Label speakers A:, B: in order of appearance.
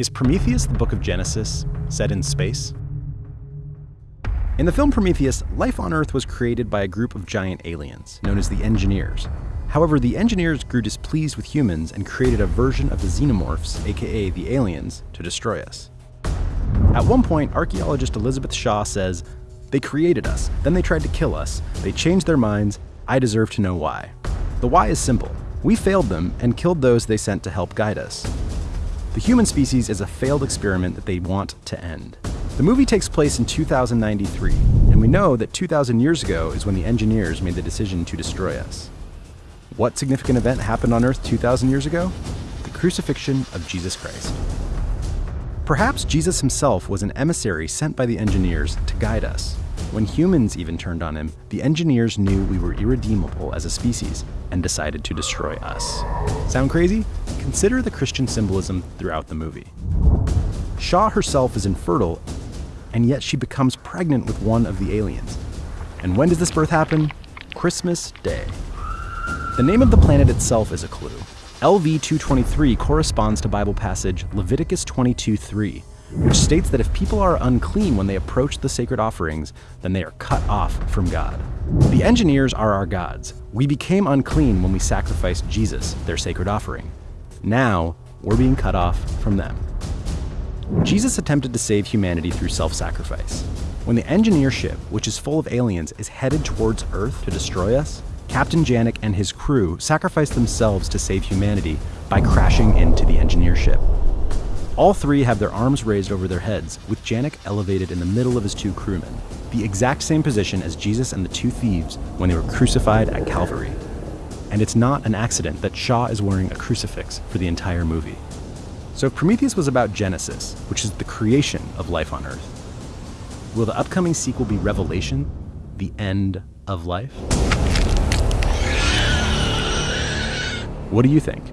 A: Is Prometheus the book of Genesis set in space? In the film Prometheus, life on Earth was created by a group of giant aliens, known as the Engineers. However, the Engineers grew displeased with humans and created a version of the Xenomorphs, aka the aliens, to destroy us. At one point, archaeologist Elizabeth Shaw says, They created us, then they tried to kill us, they changed their minds, I deserve to know why. The why is simple. We failed them and killed those they sent to help guide us. The human species is a failed experiment that they want to end. The movie takes place in 2093, and we know that 2,000 years ago is when the engineers made the decision to destroy us. What significant event happened on Earth 2,000 years ago? The crucifixion of Jesus Christ. Perhaps Jesus himself was an emissary sent by the engineers to guide us. When humans even turned on him, the engineers knew we were irredeemable as a species and decided to destroy us. Sound crazy? Consider the Christian symbolism throughout the movie. Shaw herself is infertile, and yet she becomes pregnant with one of the aliens. And when does this birth happen? Christmas Day. The name of the planet itself is a clue. LV 223 corresponds to Bible passage Leviticus 22:3, which states that if people are unclean when they approach the sacred offerings, then they are cut off from God. The engineers are our gods. We became unclean when we sacrificed Jesus, their sacred offering. Now, we're being cut off from them. Jesus attempted to save humanity through self sacrifice. When the engineer ship, which is full of aliens, is headed towards Earth to destroy us, Captain Janek and his crew sacrifice themselves to save humanity by crashing into the engineer ship. All three have their arms raised over their heads, with Janek elevated in the middle of his two crewmen, the exact same position as Jesus and the two thieves when they were crucified at Calvary. And it's not an accident that Shaw is wearing a crucifix for the entire movie. So if Prometheus was about Genesis, which is the creation of life on Earth, will the upcoming sequel be Revelation, the end of life? What do you think?